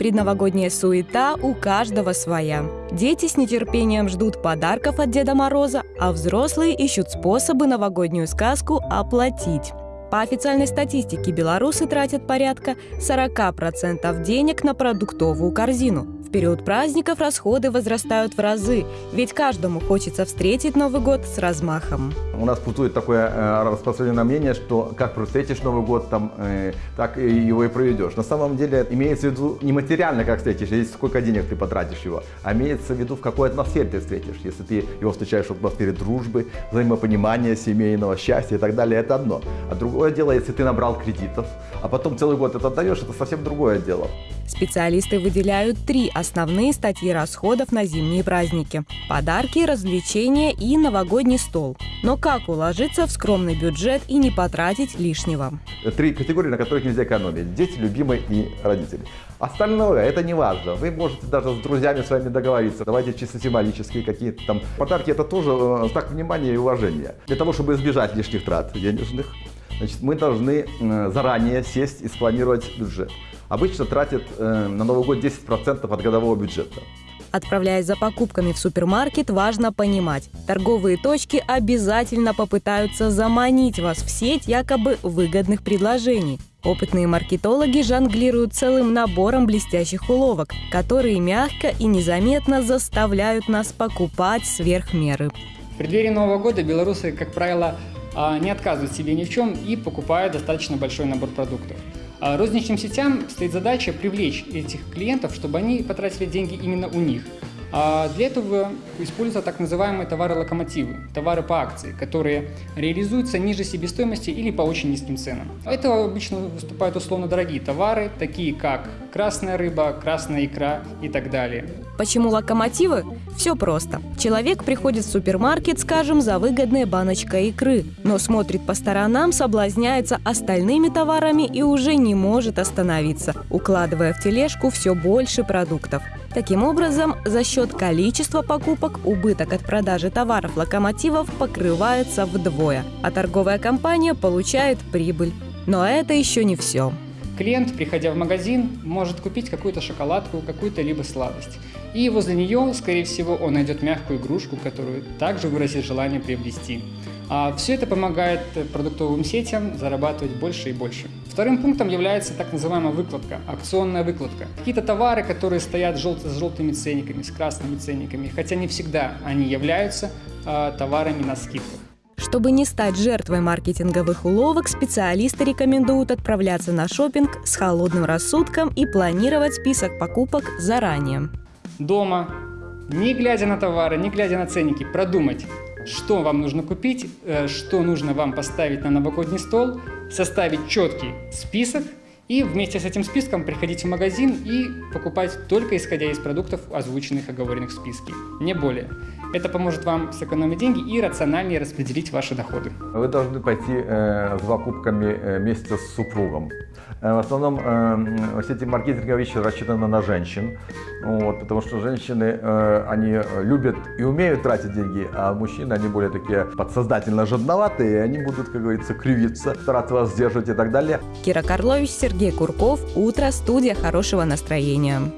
Предновогодняя суета у каждого своя. Дети с нетерпением ждут подарков от Деда Мороза, а взрослые ищут способы новогоднюю сказку оплатить. По официальной статистике белорусы тратят порядка 40% денег на продуктовую корзину. В период праздников расходы возрастают в разы, ведь каждому хочется встретить Новый год с размахом. У нас путует такое э, распространенное мнение, что как встретишь Новый год, там, э, так его и проведешь. На самом деле имеется в виду не материально, как встретишь, здесь сколько денег ты потратишь его, а имеется в виду, в какой атмосфере ты встретишь. Если ты его встречаешь в атмосфере дружбы, взаимопонимания, семейного счастья и так далее, это одно. А другое дело, если ты набрал кредитов, а потом целый год это отдаешь, это совсем другое дело. Специалисты выделяют три основные статьи расходов на зимние праздники – подарки, развлечения и новогодний стол. Но как уложиться в скромный бюджет и не потратить лишнего? Три категории, на которых нельзя экономить – дети, любимые и родители. Остальное – это не важно. Вы можете даже с друзьями с вами договориться. Давайте чисто символические какие-то там подарки – это тоже э, знак внимания и уважения. Для того, чтобы избежать лишних трат денежных, значит, мы должны заранее сесть и спланировать бюджет обычно тратит э, на Новый год 10% от годового бюджета. Отправляясь за покупками в супермаркет, важно понимать, торговые точки обязательно попытаются заманить вас в сеть якобы выгодных предложений. Опытные маркетологи жонглируют целым набором блестящих уловок, которые мягко и незаметно заставляют нас покупать сверх меры. В преддверии Нового года белорусы, как правило, а, не отказывают себе ни в чем и покупают достаточно большой набор продуктов. А розничным сетям стоит задача привлечь этих клиентов, чтобы они потратили деньги именно у них. А для этого используются так называемые товары-локомотивы, товары по акции, которые реализуются ниже себестоимости или по очень низким ценам. Это обычно выступают условно дорогие товары, такие как красная рыба, красная икра и так далее. Почему локомотивы? Все просто. Человек приходит в супермаркет, скажем, за выгодной баночкой икры, но смотрит по сторонам, соблазняется остальными товарами и уже не может остановиться, укладывая в тележку все больше продуктов. Таким образом, за счет количества покупок убыток от продажи товаров локомотивов покрывается вдвое, а торговая компания получает прибыль. Но это еще не все. Клиент, приходя в магазин, может купить какую-то шоколадку, какую-то либо сладость. И возле нее, скорее всего, он найдет мягкую игрушку, которую также выразит желание приобрести. А все это помогает продуктовым сетям зарабатывать больше и больше. Вторым пунктом является так называемая выкладка, акционная выкладка. Какие-то товары, которые стоят жел с желтыми ценниками, с красными ценниками, хотя не всегда они являются э, товарами на скидках. Чтобы не стать жертвой маркетинговых уловок, специалисты рекомендуют отправляться на шопинг с холодным рассудком и планировать список покупок заранее. Дома, не глядя на товары, не глядя на ценники, продумать, что вам нужно купить, э, что нужно вам поставить на новогодний стол, составить четкий список и вместе с этим списком приходить в магазин и покупать только исходя из продуктов, озвученных, оговоренных в списке, не более. Это поможет вам сэкономить деньги и рациональнее распределить ваши доходы. Вы должны пойти э, с покупками э, вместе с супругом. Э, в основном э, все эти маркетинговые вещи рассчитаны на женщин, вот, потому что женщины, э, они любят и умеют тратить деньги, а мужчины, они более такие подсознательно жадноватые, и они будут, как говорится, кривиться, стараться вас сдерживать и так далее. Кира Карлович, Сергей Курков. Утро. Студия хорошего настроения.